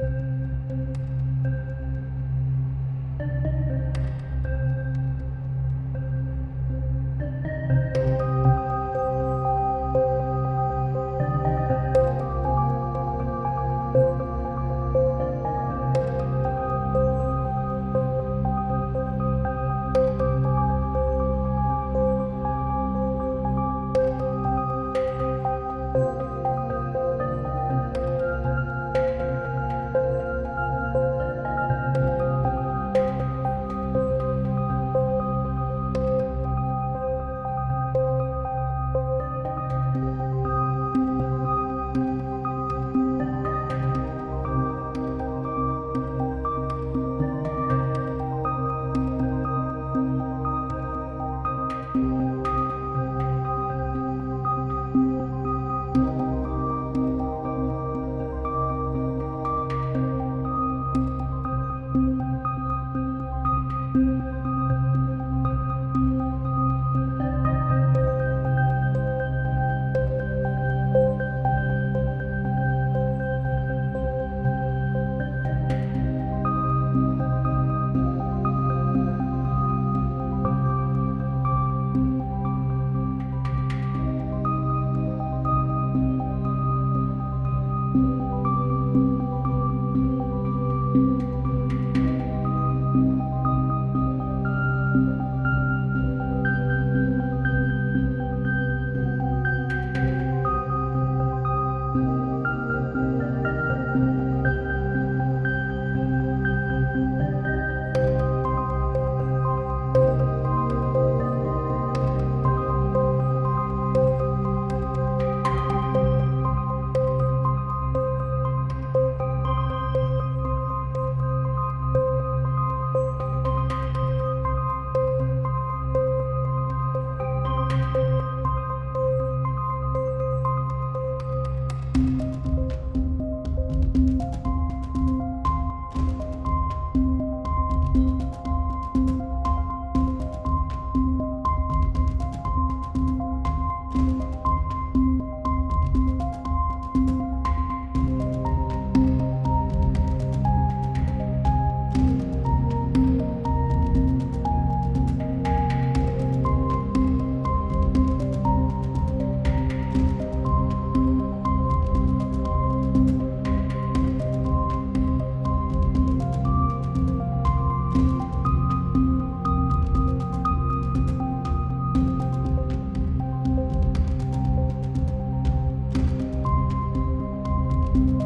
you you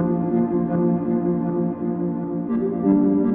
Thank you.